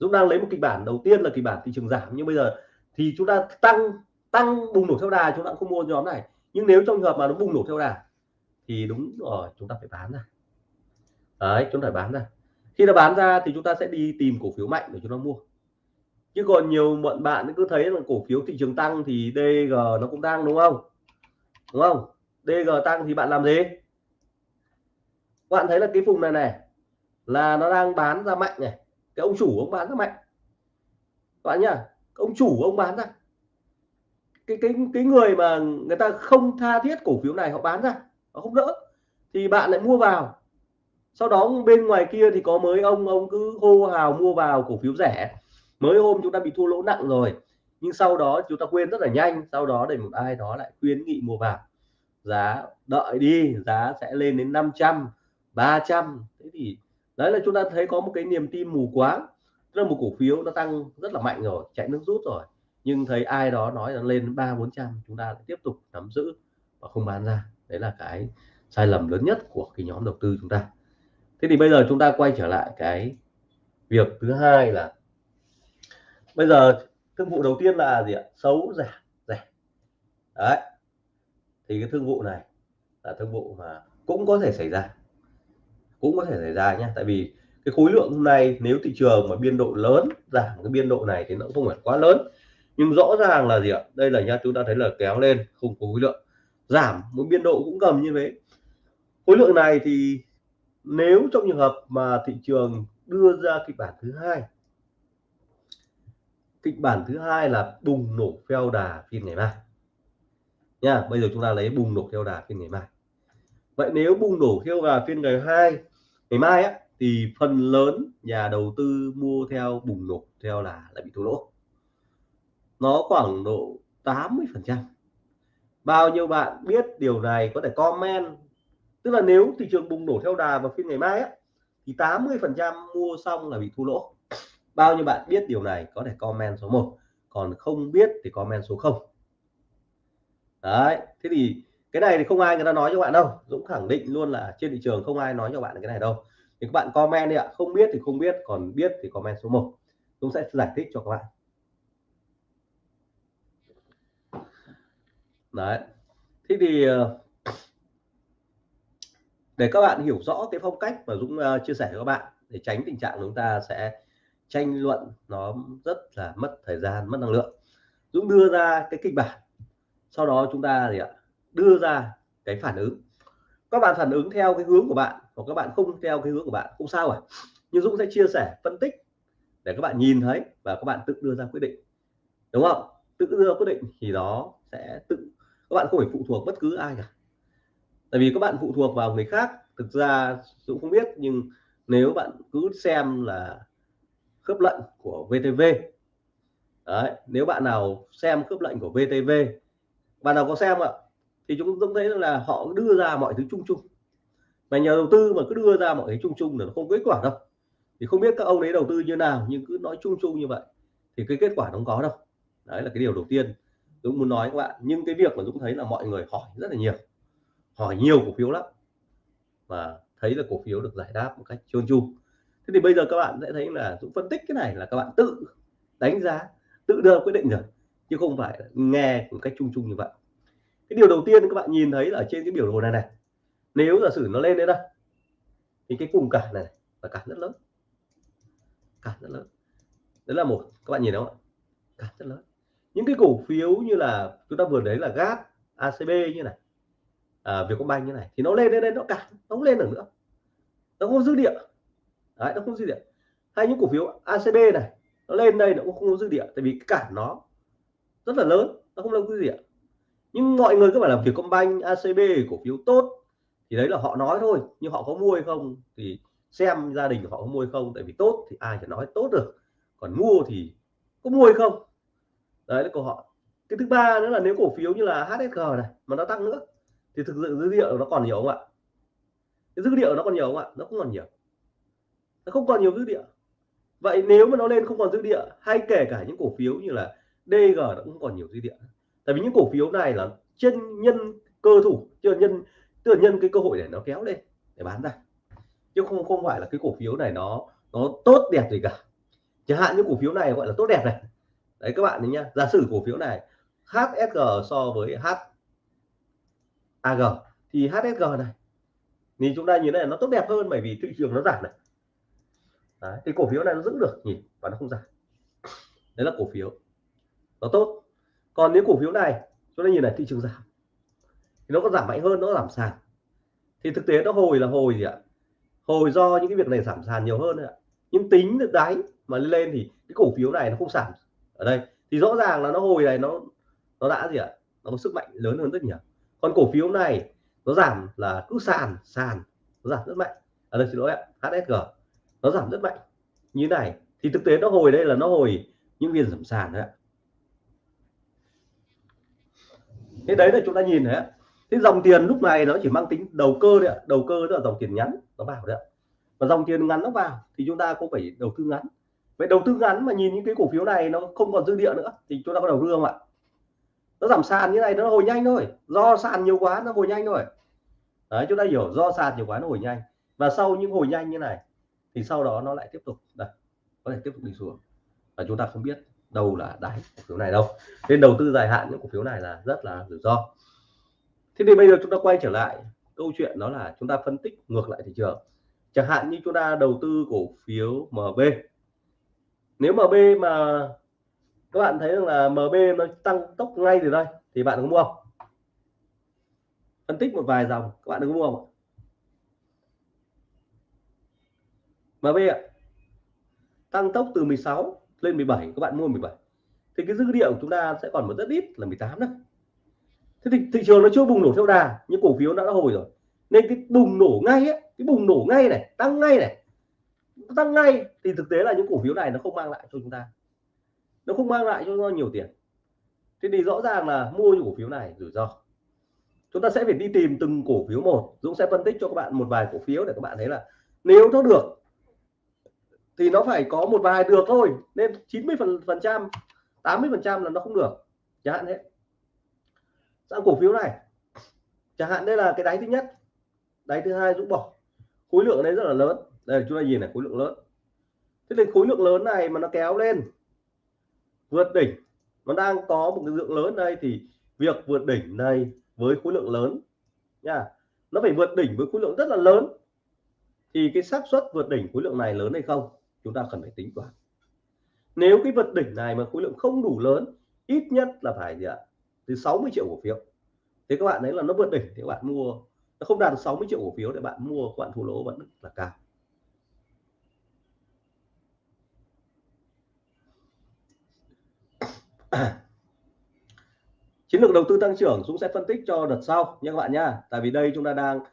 Dũng đang lấy một kịch bản, đầu tiên là kịch bản thị trường giảm. Nhưng bây giờ thì chúng ta tăng tăng bùng nổ theo đà, chúng ta không mua nhóm này. Nhưng nếu trong trường hợp mà nó bùng nổ theo đà thì đúng rồi, chúng ta phải bán ra. Đấy, chúng ta phải bán ra. Khi nó bán ra thì chúng ta sẽ đi tìm cổ phiếu mạnh để chúng ta mua chứ còn nhiều bọn bạn cứ thấy là cổ phiếu thị trường tăng thì DG nó cũng tăng, đúng không? Đúng không? DG tăng thì bạn làm gì? Bạn thấy là cái vùng này này là nó đang bán ra mạnh này. Cái ông chủ ông bán ra mạnh. Bạn nhá ông chủ ông bán ra. Cái cái cái người mà người ta không tha thiết cổ phiếu này họ bán ra, họ không đỡ. Thì bạn lại mua vào. Sau đó bên ngoài kia thì có mới ông ông cứ hô hào mua vào cổ phiếu rẻ mới hôm chúng ta bị thua lỗ nặng rồi, nhưng sau đó chúng ta quên rất là nhanh, sau đó để một ai đó lại khuyến nghị mua vào. Giá đợi đi, giá sẽ lên đến 500 300 thế thì đấy là chúng ta thấy có một cái niềm tin mù quáng, tức là một cổ phiếu nó tăng rất là mạnh rồi, chạy nước rút rồi. Nhưng thấy ai đó nói là lên ba bốn trăm, chúng ta lại tiếp tục nắm giữ và không bán ra. Đấy là cái sai lầm lớn nhất của cái nhóm đầu tư chúng ta. Thế thì bây giờ chúng ta quay trở lại cái việc thứ hai là bây giờ thương vụ đầu tiên là gì ạ? Xấu, rẻ rẻ. Đấy. Thì cái thương vụ này là thương vụ mà cũng có thể xảy ra. Cũng có thể xảy ra nhé tại vì cái khối lượng hôm nay nếu thị trường mà biên độ lớn, giảm cái biên độ này thì nó không phải quá lớn. Nhưng rõ ràng là gì ạ? Đây là nha chúng ta thấy là kéo lên không có khối lượng giảm một biên độ cũng cầm như thế. Khối lượng này thì nếu trong trường hợp mà thị trường đưa ra kịch bản thứ hai kịch bản thứ hai là bùng nổ theo đà phiên ngày mai. Nha, bây giờ chúng ta lấy bùng nổ theo đà phiên ngày mai. Vậy nếu bùng nổ theo đà phiên ngày hai, ngày mai á, thì phần lớn nhà đầu tư mua theo bùng nổ theo là lại bị thua lỗ. Nó khoảng độ 80 phần trăm. Bao nhiêu bạn biết điều này có thể comment. Tức là nếu thị trường bùng nổ theo đà vào phiên ngày mai á, thì 80 phần trăm mua xong là bị thua lỗ bao nhiêu bạn biết điều này có thể comment số 1 còn không biết thì comment số 0 đấy, thế thì cái này thì không ai người ta nói cho bạn đâu. Dũng khẳng định luôn là trên thị trường không ai nói cho bạn cái này đâu. Thì các bạn comment đi ạ. Không biết thì không biết, còn biết thì comment số 1 Dũng sẽ giải thích cho các bạn. Đấy, thế thì ờ, để các bạn hiểu rõ cái phong cách mà Dũng ờ, chia sẻ cho các bạn để tránh tình trạng chúng ta sẽ tranh luận nó rất là mất thời gian, mất năng lượng. Dũng đưa ra cái kịch bản. Sau đó chúng ta gì ạ? Đưa ra cái phản ứng. Các bạn phản ứng theo cái hướng của bạn, hoặc các bạn không theo cái hướng của bạn, không sao cả. Nhưng Dũng sẽ chia sẻ, phân tích để các bạn nhìn thấy và các bạn tự đưa ra quyết định. Đúng không? Tự đưa quyết định thì đó sẽ tự, các bạn không phải phụ thuộc bất cứ ai cả. Tại vì các bạn phụ thuộc vào người khác. Thực ra Dũng không biết, nhưng nếu bạn cứ xem là khớp lệnh của VTV Đấy, nếu bạn nào xem khớp lệnh của VTV bạn nào có xem ạ thì chúng tôi thấy là họ đưa ra mọi thứ chung chung. Mà nhà đầu tư mà cứ đưa ra mọi thứ chung chung là nó không kết quả đâu. Thì không biết các ông ấy đầu tư như nào nhưng cứ nói chung chung như vậy thì cái kết quả nó không có đâu. Đấy là cái điều đầu tiên Dũng muốn nói các bạn. Nhưng cái việc mà Dũng thấy là mọi người hỏi rất là nhiều hỏi nhiều cổ phiếu lắm. Và thấy là cổ phiếu được giải đáp một cách trơn tru thế thì bây giờ các bạn sẽ thấy là Dũng phân tích cái này là các bạn tự đánh giá tự đưa quyết định rồi chứ không phải nghe một cách chung chung như vậy. Cái điều đầu tiên các bạn nhìn thấy là ở trên cái biểu đồ này này nếu giả sử nó lên đến đây thì cái vùng cản này là cản rất lớn. Cản rất lớn. Đấy là một các bạn nhìn thấy không ạ? Cản rất lớn. Những cái cổ phiếu như là chúng ta vừa đấy là gas ACB như này à, Vietcombank như này thì nó lên lên lên nó cản nó không lên được nữa. Nó không dư địa đấy, nó không dư địa. Hay những cổ phiếu ACB này, nó lên đây nó cũng không có dư địa, tại vì cái cản nó rất là lớn, nó không có dư địa. Nhưng mọi người cứ bảo làm Vietcombank ACB cổ phiếu tốt, thì đấy là họ nói thôi, nhưng họ có mua hay không thì xem gia đình họ có mua hay không, tại vì tốt thì ai chỉ nói tốt được. Còn mua thì có mua hay không? Đấy, là câu hỏi. Cái thứ ba nữa là nếu cổ phiếu như là HSG này mà nó tăng nữa, thì thực sự dữ liệu nó còn nhiều không ạ? Cái dữ liệu nó còn nhiều không ạ? Nó cũng còn nhiều nó không còn nhiều dư địa. vậy nếu mà nó lên không còn dư địa, hay kể cả những cổ phiếu như là DG nó cũng còn nhiều dư địa. Tại vì những cổ phiếu này là trên nhân cơ thủ, chưa nhân tức là nhân cái cơ hội để nó kéo lên, để bán ra. Chứ không không phải là cái cổ phiếu này nó nó tốt đẹp gì cả. Chẳng hạn như cổ phiếu này gọi là tốt đẹp này. Đấy, các bạn nhá. Giả sử cổ phiếu này HSG so với HAG thì HSG này thì chúng ta nhìn này nó tốt đẹp hơn bởi vì thị trường nó giảm này đấy, thì cổ phiếu này nó giữ được nhỉ và nó không giảm. Đấy là cổ phiếu. Nó tốt. Còn nếu cổ phiếu này chúng ta nhìn này thị trường giảm. Thì nó có giảm mạnh hơn nó giảm sàn. Thì thực tế nó hồi là hồi gì ạ? Hồi do những cái việc này giảm sàn nhiều hơn ạ. Nhưng tính được đáy mà lên thì cái cổ phiếu này nó không giảm. Ở đây thì rõ ràng là nó hồi này nó nó đã gì ạ? Nó có sức mạnh lớn hơn rất nhiều. Còn cổ phiếu này nó giảm là cứ sàn sàn nó giảm rất mạnh. Ở đây xin lỗi ạ HSG nó giảm rất mạnh. Như này, thì thực tế nó hồi đây là nó hồi những viên giảm sàn đấy ạ. Thế đấy là chúng ta nhìn đấy thế dòng tiền lúc này nó chỉ mang tính đầu cơ đấy ạ. Đầu cơ đó là dòng tiền ngắn, nó vào đấy ạ. Và dòng tiền ngắn nó vào thì chúng ta cũng phải đầu tư ngắn. Vậy đầu tư ngắn mà nhìn những cái cổ phiếu này nó không còn dư địa nữa thì chúng ta có đầu tư không ạ. Nó giảm sàn như này nó hồi nhanh thôi. Do sàn nhiều quá nó hồi nhanh thôi. Đấy, chúng ta hiểu do sàn nhiều quá nó hồi nhanh. Và sau những hồi nhanh như này thì sau đó nó lại tiếp tục, đây, có thể tiếp tục đi xuống. Và chúng ta không biết đâu là đáy cổ phiếu này đâu. Nên đầu tư dài hạn những cổ phiếu này là rất là rủi ro. Thế thì bây giờ chúng ta quay trở lại câu chuyện đó là chúng ta phân tích ngược lại thị trường. Chẳng hạn như chúng ta đầu tư cổ phiếu MB nếu MB mà các bạn thấy rằng là MB nó tăng tốc ngay từ đây, thì bạn có mua không? Phân tích một vài dòng, các bạn có mua không MB ạ tăng tốc từ 16 lên 17 các bạn mua 17 thì cái dữ liệu của chúng ta sẽ còn một rất ít là 18 đó. Thế thì thị trường nó chưa bùng nổ theo đà nhưng cổ phiếu đã, đã hồi rồi. Nên cái bùng nổ ngay ấy, cái bùng nổ ngay này tăng ngay này tăng ngay thì thực tế là những cổ phiếu này nó không mang lại cho chúng ta. Nó không mang lại cho nó nhiều tiền. Thế thì rõ ràng là mua những cổ phiếu này rủi ro. Chúng ta sẽ phải đi tìm từng cổ phiếu một Dũng sẽ phân tích cho các bạn một vài cổ phiếu để các bạn thấy là nếu nó được thì nó phải có một vài được thôi, nên 90 phần phần trăm 80 phần trăm là nó không được, chẳng hạn thế. Sang cổ phiếu này, chẳng hạn đây là cái đáy thứ nhất, đáy thứ hai dũng bỏ. Khối lượng đấy rất là lớn. Đây là chúng ta nhìn này, khối lượng lớn. Thế nên khối lượng lớn này mà nó kéo lên, vượt đỉnh, nó đang có một cái lượng lớn đây, thì việc vượt đỉnh này với khối lượng lớn nha, nó phải vượt đỉnh với khối lượng rất là lớn. Thì cái xác suất vượt đỉnh khối lượng này lớn hay không? Chúng ta cần phải tính toán. Nếu cái vật đỉnh này mà khối lượng không đủ lớn ít nhất là phải gì ạ? Từ 60 triệu cổ phiếu. Thế các bạn thấy là nó vượt đỉnh thì các bạn mua nó không đạt được 60 triệu cổ phiếu để bạn mua các bạn thua lỗ vẫn là cao. Chiến lược đầu tư tăng trưởng Dũng sẽ phân tích cho đợt sau nha các bạn nha. tại vì đây chúng ta đang uh,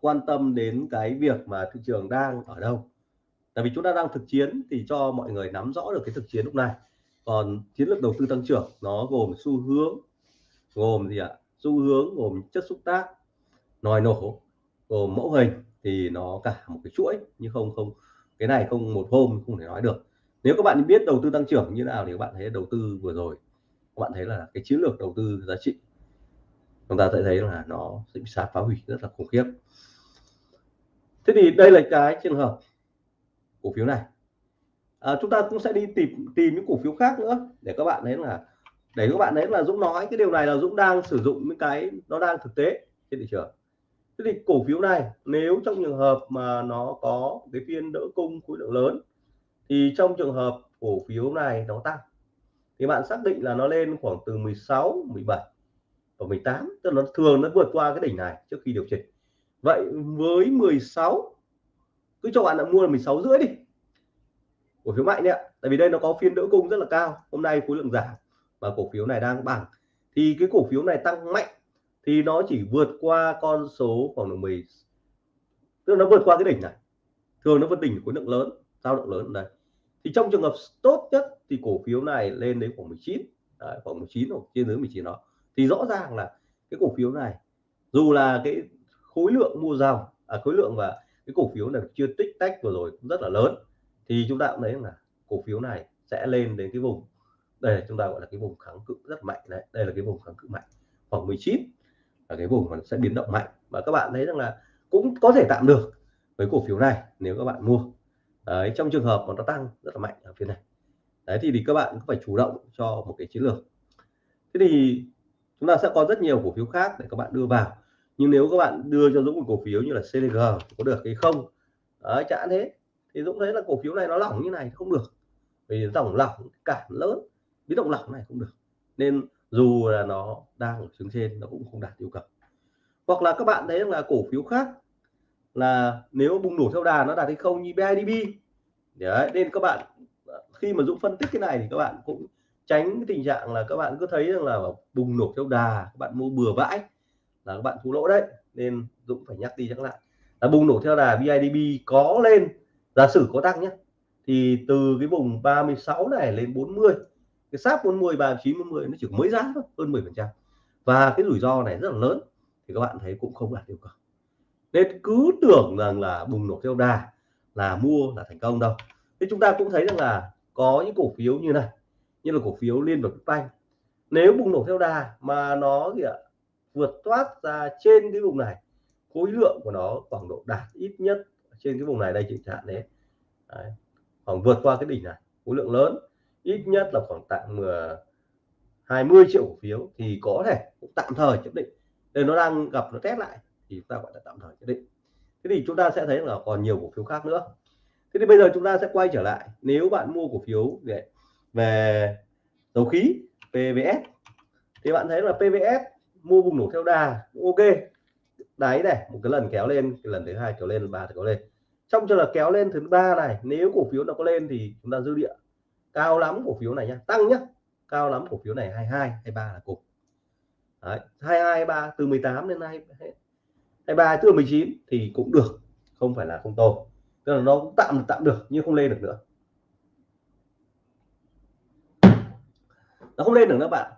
quan tâm đến cái việc mà thị trường đang ở đâu tại vì chúng ta đang thực chiến thì cho mọi người nắm rõ được cái thực chiến lúc này. Còn chiến lược đầu tư tăng trưởng nó gồm xu hướng, gồm gì ạ? Xu hướng gồm chất xúc tác, nòi nổ, gồm mẫu hình thì nó cả một cái chuỗi nhưng không không, cái này không một hôm không thể nói được. Nếu các bạn biết đầu tư tăng trưởng như nào thì các bạn thấy đầu tư vừa rồi, các bạn thấy là cái chiến lược đầu tư giá trị. Chúng ta sẽ thấy là nó sẽ bị phá hủy rất là khủng khiếp. Thế thì đây là cái trường hợp cổ phiếu này. À, chúng ta cũng sẽ đi tìm tìm những cổ phiếu khác nữa để các bạn thấy là để các bạn thấy là Dũng nói. Cái điều này là Dũng đang sử dụng những cái nó đang thực tế trên thị trường. Thế thì cổ phiếu này nếu trong trường hợp mà nó có cái phiên đỡ cung khối lượng lớn thì trong trường hợp cổ phiếu này nó tăng thì bạn xác định là nó lên khoảng từ 16 17 và 18 tức là nó thường nó vượt qua cái đỉnh này trước khi điều chỉnh. Vậy với 16 cứ cho bạn là mua là 16 rưỡi đi. Cổ phiếu mạnh đấy ạ. Tại vì đây nó có phiên đỡ cung rất là cao. Hôm nay khối lượng giảm và cổ phiếu này đang bằng. Thì cái cổ phiếu này tăng mạnh thì nó chỉ vượt qua con số khoảng độ 10 tức là nó vượt qua cái đỉnh này. Thường nó vượt đỉnh khối lượng lớn dao động lớn đây thì trong trường hợp tốt nhất thì cổ phiếu này lên đến khoảng 19 Đấy, khoảng 19 hoặc trên dưới 19 đó. Thì rõ ràng là cái cổ phiếu này dù là cái khối lượng mua dòng à, khối lượng và cái cổ phiếu này chưa tích tách vừa rồi cũng rất là lớn thì chúng ta cũng thấy là cổ phiếu này sẽ lên đến cái vùng đây chúng ta gọi là cái vùng kháng cự rất mạnh đấy đây là cái vùng kháng cự mạnh khoảng 19 là cái vùng mà sẽ biến động mạnh. Và các bạn thấy rằng là cũng có thể tạm được với cổ phiếu này nếu các bạn mua. Đấy, trong trường hợp mà nó tăng rất là mạnh ở phía này. Đấy thì, thì các bạn cũng phải chủ động cho một cái chiến lược. Thế thì chúng ta sẽ có rất nhiều cổ phiếu khác để các bạn đưa vào nhưng nếu các bạn đưa cho Dũng một cổ phiếu như là CDG có được hay không? Đấy, chả thế. Thì Dũng thấy là cổ phiếu này nó lỏng như này không được. Vì dòng lỏng cản lớn. Biến động lỏng này không được. Nên dù là nó đang ở hướng trên nó cũng không đạt yêu cầu. Hoặc là các bạn thấy là cổ phiếu khác là nếu bùng nổ theo đà nó đạt hay không như BIDB, đấy nên các bạn khi mà Dũng phân tích cái này thì các bạn cũng tránh cái tình trạng là các bạn cứ thấy rằng là bùng nổ theo đà các bạn mua bừa bãi là các bạn thua lỗ đấy, nên Dũng phải nhắc đi nhắc lại. Là bùng nổ theo đà BIDB có lên, giả sử có tăng nhé thì từ cái vùng 36 này lên 40 cái sáp 40 39 40 nó chỉ mới giá thôi, hơn 10 phần trăm. Và cái rủi ro này rất là lớn, thì các bạn thấy cũng không đạt yêu cầu. Nên cứ tưởng rằng là bùng nổ theo đà là mua là thành công đâu. Thế chúng ta cũng thấy rằng là có những cổ phiếu như này, như là cổ phiếu liên vực banh nếu bùng nổ theo đà mà nó gì ạ vượt thoát ra trên cái vùng này. Khối lượng của nó khoảng độ đạt ít nhất trên cái vùng này đây chị hạn đấy. đấy, khoảng vượt qua cái đỉnh này, khối lượng lớn. Ít nhất là khoảng tạm ờ, 20 triệu cổ phiếu thì có thể cũng tạm thời chấp định. Đây nó đang gặp, nó test lại thì chúng ta gọi là tạm thời chấp định. Thế thì chúng ta sẽ thấy là còn nhiều cổ phiếu khác nữa. Thế thì bây giờ chúng ta sẽ quay trở lại. Nếu bạn mua cổ phiếu về về dầu khí PVS thì bạn thấy là PVS mua vùng nổ theo đà ok. Đáy này một cái lần kéo lên cái lần thứ hai kéo lên ba kéo lên. Trong trường hợp kéo lên thứ ba này nếu cổ phiếu nó có lên thì chúng ta dư địa. Cao lắm cổ phiếu này nhá tăng nhá. Cao lắm cổ phiếu này 22 23 là cục, Đấy, 22 23 từ 18 đến nay 23 từ 19 thì cũng được không phải là không tồi. Tức là nó cũng tạm tạm được nhưng không lên được nữa. Nó không lên được nữa bạn.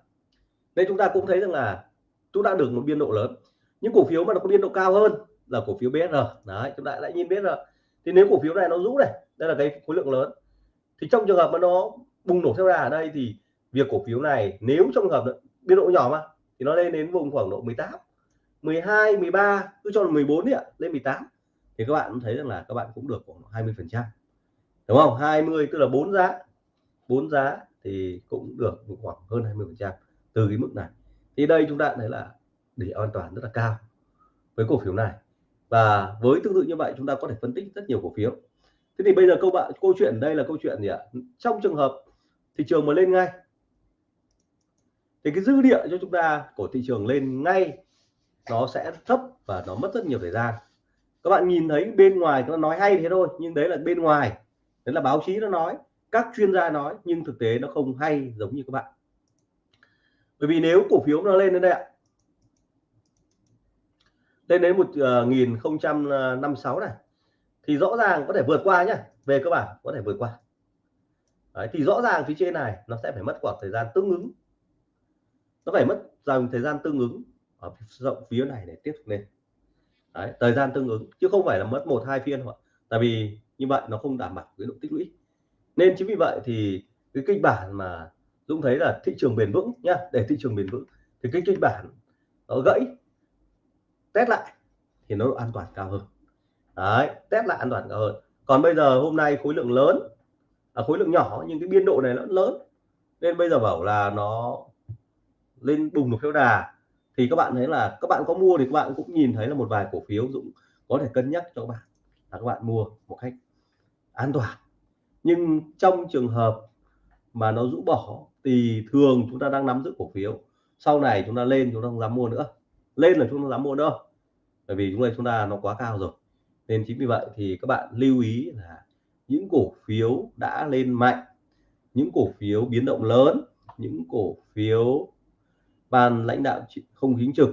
Nên chúng ta cũng thấy rằng là chúng ta được một biên độ lớn. Những cổ phiếu mà nó có biên độ cao hơn là cổ phiếu BSR đấy, chúng ta lại nhìn BSR thì nếu cổ phiếu này nó rũ này, đây là cái khối lượng lớn. Thì trong trường hợp mà nó bùng nổ theo đà ở đây thì việc cổ phiếu này, nếu trong trường hợp biên độ nhỏ mà, thì nó lên đến vùng khoảng độ 18 12 13 cứ cho là 14 đi ạ, lên 18 thì các bạn cũng thấy rằng là các bạn cũng được khoảng 20 phần trăm, đúng không? 20 tức là bốn giá. Bốn giá thì cũng được khoảng hơn 20 phần trăm từ cái mức này thì đây chúng ta thấy là để an toàn rất là cao với cổ phiếu này. Và với tương tự như vậy chúng ta có thể phân tích rất nhiều cổ phiếu. Thế thì bây giờ câu bạn, câu chuyện đây là câu chuyện gì ạ? Trong trường hợp thị trường mà lên ngay, thì cái dư địa cho chúng ta của thị trường lên ngay, nó sẽ thấp và nó mất rất nhiều thời gian. Các bạn nhìn thấy bên ngoài nó nói hay thế thôi, nhưng đấy là bên ngoài. Đấy là báo chí nó nói, các chuyên gia nói, nhưng thực tế nó không hay giống như các bạn bởi vì nếu cổ phiếu nó lên đến đây ạ lên đến một ờ, nghìn không trăm năm sáu này thì rõ ràng có thể vượt qua nhá về cơ bản có thể vượt qua. Đấy, thì rõ ràng phía trên này nó sẽ phải mất khoảng thời gian tương ứng. Nó phải mất dòng thời gian tương ứng ở rộng phía này để tiếp tục lên. Đấy, thời gian tương ứng chứ không phải là mất một hai phiên hoặc tại vì như vậy nó không đảm bảo cái độ tích lũy. Nên chính vì vậy thì cái kịch bản mà Dũng thấy là thị trường bền vững nhá để thị trường bền vững thì cái kịch bản nó gãy test lại thì nó độ an toàn cao hơn. Đấy test lại an toàn cao hơn. Còn bây giờ hôm nay khối lượng lớn à, khối lượng nhỏ nhưng cái biên độ này nó lớn. Nên bây giờ bảo là nó lên bùng một phiếu đà. Thì các bạn thấy là các bạn có mua thì các bạn cũng nhìn thấy là một vài cổ phiếu Dũng có thể cân nhắc cho các bạn là các bạn mua một cách an toàn. Nhưng trong trường hợp mà nó rũ bỏ, thì thường chúng ta đang nắm giữ cổ phiếu. Sau này chúng ta lên, chúng ta không dám mua nữa. Lên là chúng ta dám mua đâu bởi vì chúng ta chúng ta nó quá cao rồi. Nên chính vì vậy thì các bạn lưu ý là những cổ phiếu đã lên mạnh, những cổ phiếu biến động lớn, những cổ phiếu ban lãnh đạo không chính trực,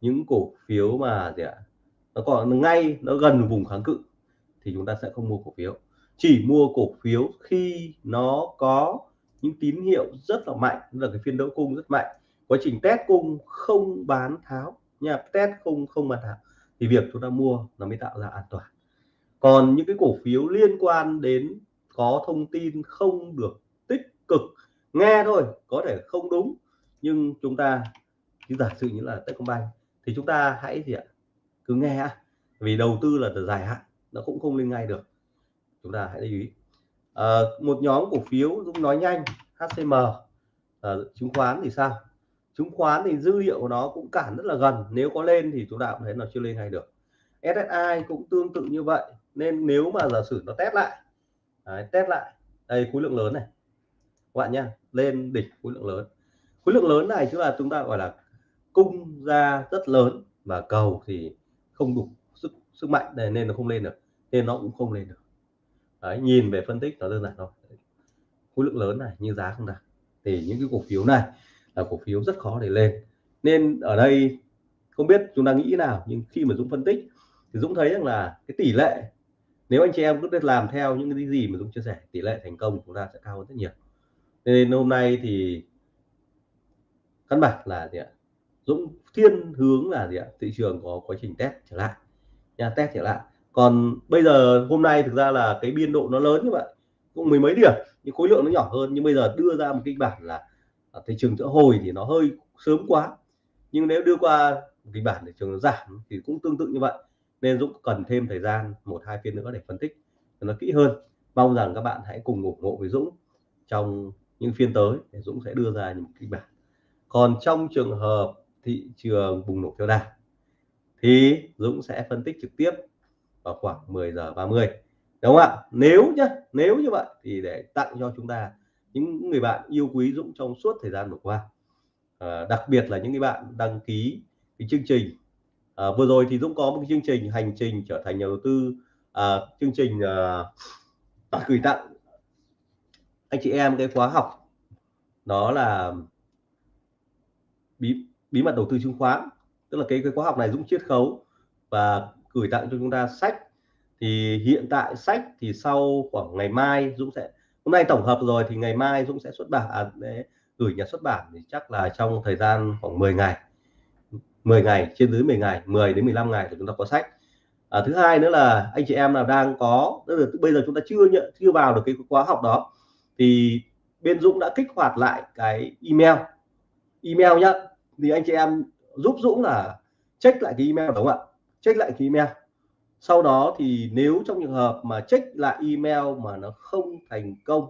những cổ phiếu mà gì ạ, nó còn ngay, nó gần vùng kháng cự, thì chúng ta sẽ không mua cổ phiếu. Chỉ mua cổ phiếu khi nó có những tín hiệu rất là mạnh là cái phiên đấu cung rất mạnh. Quá trình test cung không bán tháo, nha, test không không bán tháo, thì việc chúng ta mua nó mới tạo ra an toàn. Còn những cái cổ phiếu liên quan đến có thông tin không được tích cực, nghe thôi, có thể không đúng, nhưng chúng ta, như giả sử như là Techcombank, thì chúng ta hãy gì ạ? Cứ nghe vì đầu tư là từ dài hạn, nó cũng không lên ngay được. Chúng ta hãy lưu ý. Ờ, một nhóm cổ phiếu Dũng nói nhanh HCM uh, ờ, chứng khoán thì sao? Chứng khoán thì dữ liệu của nó cũng cản rất là gần nếu có lên thì chúng ta cũng thấy nó chưa lên ngay được. SSI cũng tương tự như vậy nên nếu mà giả sử nó test lại đấy, test lại đây khối lượng lớn này. Các bạn nhá lên đỉnh khối lượng lớn. Khối lượng lớn này chúng là chúng ta gọi là cung ra rất lớn và cầu thì không đủ sức sức mạnh này nên nó không lên được. Nên nó cũng không lên được đấy, nhìn về phân tích nó đơn giản thôi. Khối lượng lớn này như giá không đạt. Thì những cái cổ phiếu này là cổ phiếu rất khó để lên. Nên ở đây không biết chúng ta nghĩ nào nhưng khi mà Dũng phân tích thì Dũng thấy rằng là cái tỷ lệ nếu anh chị em cứ làm theo những cái gì mà Dũng chia sẻ tỷ lệ thành công của chúng ta sẽ cao hơn rất nhiều. Nên hôm nay thì căn bản là gì ạ? Dũng thiên hướng là gì ạ? Thị trường có quá trình test trở lại. Nha test trở lại còn bây giờ, hôm nay thực ra là cái biên độ nó lớn như vậy cũng mười mấy điểm, nhưng khối lượng nó nhỏ hơn. Nhưng bây giờ đưa ra một kịch bản là à, thị trường sẽ hồi thì nó hơi sớm quá. Nhưng nếu đưa qua kịch bản thị trường nó giảm thì cũng tương tự như vậy. Nên Dũng cần thêm thời gian, một, hai phiên nữa để phân tích cho nó kỹ hơn. Mong rằng các bạn hãy cùng ủng hộ với Dũng trong những phiên tới để Dũng sẽ đưa ra những kịch bản. Còn trong trường hợp thị trường bùng nổ theo đà thì Dũng sẽ phân tích trực tiếp vào khoảng 10 giờ 30 đúng không ạ? Nếu nhá nếu như vậy thì để tặng cho chúng ta những người bạn yêu quý Dũng trong suốt thời gian vừa qua. À, đặc biệt là những người bạn đăng ký cái chương trình. À, vừa rồi thì Dũng có một cái chương trình hành trình trở thành nhà đầu tư. À, chương trình à, gửi tặng anh chị em cái khóa học. Đó là bí bí mật đầu tư chứng khoán. Tức là cái cái khóa học này Dũng chiết khấu và gửi tặng cho chúng ta sách. Thì hiện tại sách thì sau khoảng ngày mai Dũng sẽ hôm nay tổng hợp rồi thì ngày mai Dũng sẽ xuất bản à, để gửi nhà xuất bản thì chắc là trong thời gian khoảng 10 ngày. 10 ngày trên dưới 10 ngày 10 đến 15 ngày thì chúng ta có sách. À, thứ hai nữa là anh chị em nào đang có tức là bây giờ chúng ta chưa nhận chưa vào được cái khóa học đó thì bên Dũng đã kích hoạt lại cái email. Email nhá thì anh chị em giúp Dũng là check lại cái email đúng không ạ? Check lại cái email. Sau đó thì nếu trong trường hợp mà check lại email mà nó không thành công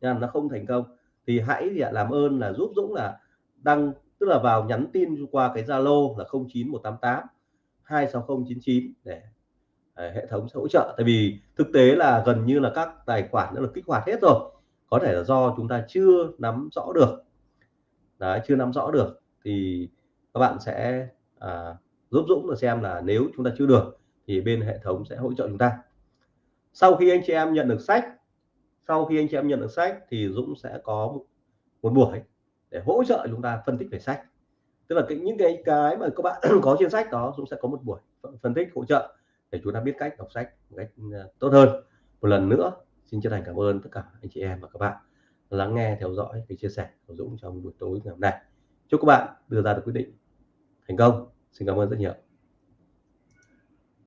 nha nó không thành công thì hãy làm ơn là giúp Dũng là đăng tức là vào nhắn tin qua cái Zalo là 09188 26099 để để hệ thống sẽ hỗ trợ. Tại vì thực tế là gần như là các tài khoản đã được kích hoạt hết rồi có thể là do chúng ta chưa nắm rõ được. Đấy chưa nắm rõ được thì các bạn sẽ à, giúp Dũng là xem là nếu chúng ta chưa được thì bên hệ thống sẽ hỗ trợ chúng ta. Sau khi anh chị em nhận được sách, sau khi anh chị em nhận được sách thì Dũng sẽ có một buổi để hỗ trợ chúng ta phân tích về sách. Tức là cái, những cái cái mà các bạn có trên sách đó, Dũng sẽ có một buổi phân tích, hỗ trợ để chúng ta biết cách đọc sách một cách à, tốt hơn. Một lần nữa, xin chân thành cảm ơn tất cả anh chị em và các bạn lắng nghe, theo dõi, cái chia sẻ của Dũng trong buổi tối ngày hôm nay. Chúc các bạn đưa ra được quyết định thành công. Ơn rất nhiều